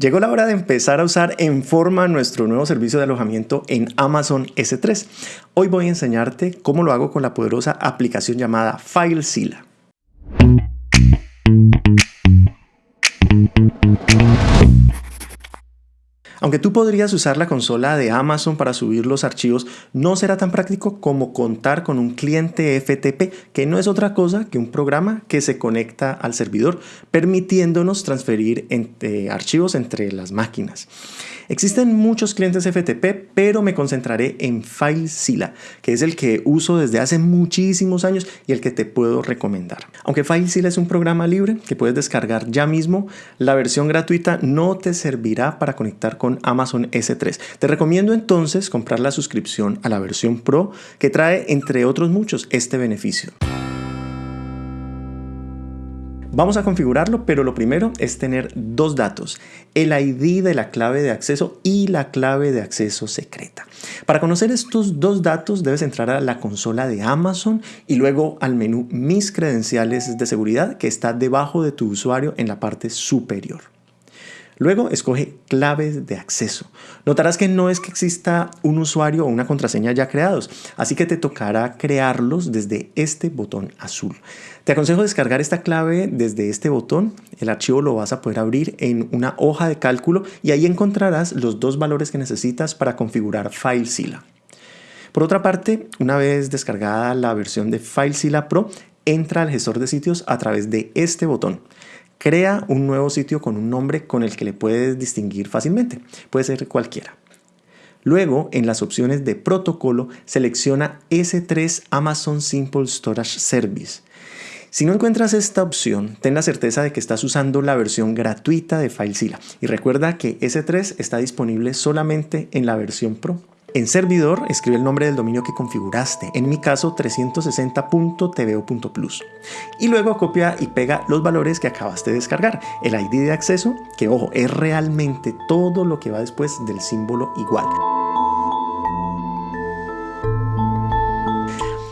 Llegó la hora de empezar a usar en forma nuestro nuevo servicio de alojamiento en Amazon S3. Hoy voy a enseñarte cómo lo hago con la poderosa aplicación llamada FileZilla. Aunque tú podrías usar la consola de Amazon para subir los archivos, no será tan práctico como contar con un cliente FTP, que no es otra cosa que un programa que se conecta al servidor, permitiéndonos transferir archivos entre las máquinas. Existen muchos clientes FTP, pero me concentraré en FileZilla, que es el que uso desde hace muchísimos años y el que te puedo recomendar. Aunque FileZilla es un programa libre que puedes descargar ya mismo, la versión gratuita no te servirá para conectar con Amazon S3. Te recomiendo entonces comprar la suscripción a la versión Pro que trae, entre otros muchos, este beneficio. Vamos a configurarlo, pero lo primero es tener dos datos, el ID de la clave de acceso y la clave de acceso secreta. Para conocer estos dos datos debes entrar a la consola de Amazon y luego al menú Mis credenciales de seguridad que está debajo de tu usuario en la parte superior. Luego escoge claves de acceso. Notarás que no es que exista un usuario o una contraseña ya creados, así que te tocará crearlos desde este botón azul. Te aconsejo descargar esta clave desde este botón. El archivo lo vas a poder abrir en una hoja de cálculo y ahí encontrarás los dos valores que necesitas para configurar FileZilla. Por otra parte, una vez descargada la versión de FileZilla Pro, entra al gestor de sitios a través de este botón. Crea un nuevo sitio con un nombre con el que le puedes distinguir fácilmente. Puede ser cualquiera. Luego, en las opciones de protocolo, selecciona S3 Amazon Simple Storage Service. Si no encuentras esta opción, ten la certeza de que estás usando la versión gratuita de FileZilla. Y recuerda que S3 está disponible solamente en la versión Pro. En servidor, escribe el nombre del dominio que configuraste, en mi caso 360.tvo.plus. Y luego copia y pega los valores que acabaste de descargar. El ID de acceso, que ojo, es realmente todo lo que va después del símbolo igual.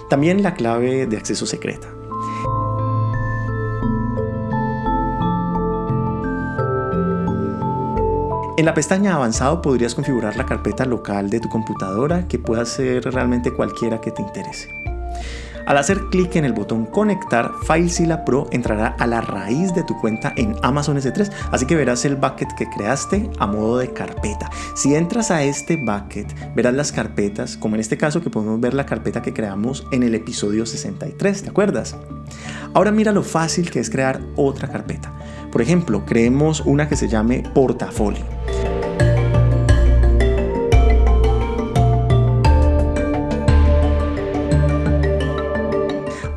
También la clave de acceso secreta. En la pestaña Avanzado podrías configurar la carpeta local de tu computadora que pueda ser realmente cualquiera que te interese. Al hacer clic en el botón Conectar, FileZilla Pro entrará a la raíz de tu cuenta en Amazon S3, así que verás el bucket que creaste a modo de carpeta. Si entras a este bucket, verás las carpetas, como en este caso que podemos ver la carpeta que creamos en el episodio 63, ¿te acuerdas? Ahora mira lo fácil que es crear otra carpeta. Por ejemplo, creemos una que se llame portafolio.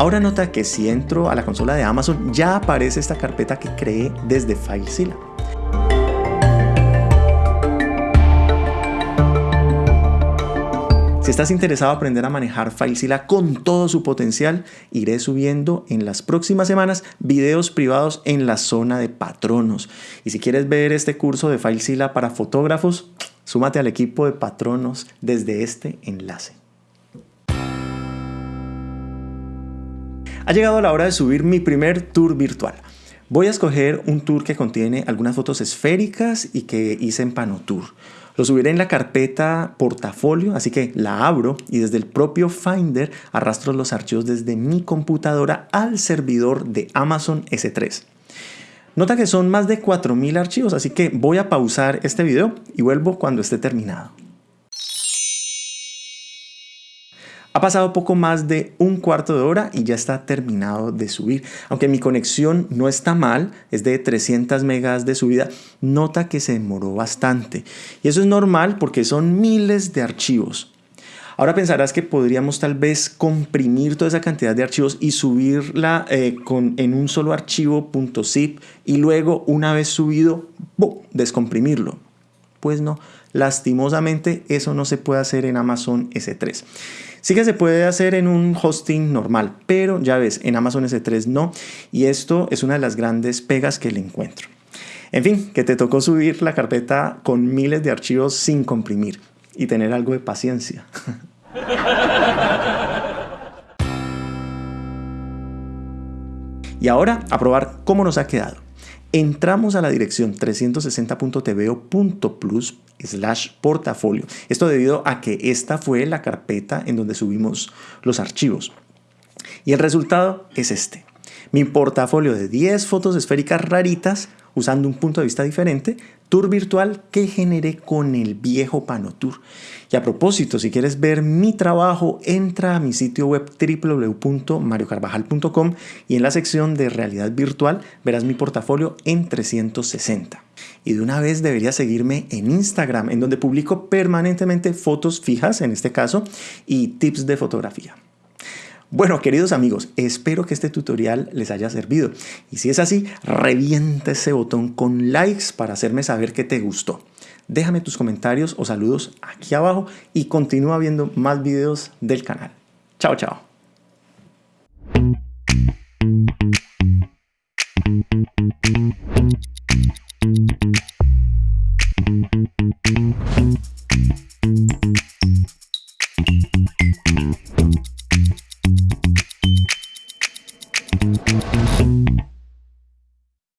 Ahora nota que si entro a la consola de Amazon ya aparece esta carpeta que creé desde FileZilla. Si estás interesado en aprender a manejar FileZilla con todo su potencial, iré subiendo en las próximas semanas videos privados en la zona de patronos. Y si quieres ver este curso de FileZilla para fotógrafos, súmate al equipo de patronos desde este enlace. Ha llegado la hora de subir mi primer tour virtual. Voy a escoger un tour que contiene algunas fotos esféricas y que hice en Panotour. Lo subiré en la carpeta portafolio, así que la abro y desde el propio Finder arrastro los archivos desde mi computadora al servidor de Amazon S3. Nota que son más de 4000 archivos, así que voy a pausar este video y vuelvo cuando esté terminado. Ha pasado poco más de un cuarto de hora y ya está terminado de subir. Aunque mi conexión no está mal, es de 300 megas de subida, nota que se demoró bastante. Y eso es normal porque son miles de archivos. Ahora pensarás que podríamos tal vez comprimir toda esa cantidad de archivos y subirla eh, con, en un solo archivo .zip y luego una vez subido, descomprimirlo. Pues no, lastimosamente eso no se puede hacer en Amazon S3. Sí que se puede hacer en un hosting normal, pero ya ves, en Amazon S3 no. Y esto es una de las grandes pegas que le encuentro. En fin, que te tocó subir la carpeta con miles de archivos sin comprimir y tener algo de paciencia. y ahora a probar cómo nos ha quedado. Entramos a la dirección 360.tvo.plus slash portafolio. Esto debido a que esta fue la carpeta en donde subimos los archivos. Y el resultado es este. Mi portafolio de 10 fotos esféricas raritas usando un punto de vista diferente, tour virtual que generé con el viejo Panotour. Y a propósito, si quieres ver mi trabajo, entra a mi sitio web www.mariocarvajal.com y en la sección de realidad virtual verás mi portafolio en 360. Y de una vez deberías seguirme en Instagram, en donde publico permanentemente fotos fijas, en este caso, y tips de fotografía. Bueno, queridos amigos, espero que este tutorial les haya servido. Y si es así, revienta ese botón con likes para hacerme saber que te gustó. Déjame tus comentarios o saludos aquí abajo y continúa viendo más videos del canal. Chao, chao.